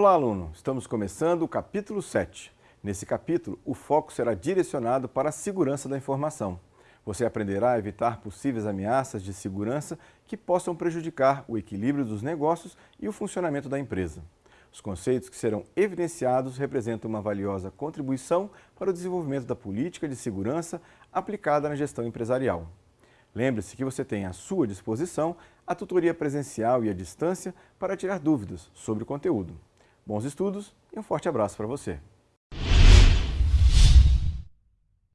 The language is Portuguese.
Olá, aluno! Estamos começando o capítulo 7. Nesse capítulo, o foco será direcionado para a segurança da informação. Você aprenderá a evitar possíveis ameaças de segurança que possam prejudicar o equilíbrio dos negócios e o funcionamento da empresa. Os conceitos que serão evidenciados representam uma valiosa contribuição para o desenvolvimento da política de segurança aplicada na gestão empresarial. Lembre-se que você tem à sua disposição a tutoria presencial e à distância para tirar dúvidas sobre o conteúdo. Bons estudos e um forte abraço para você!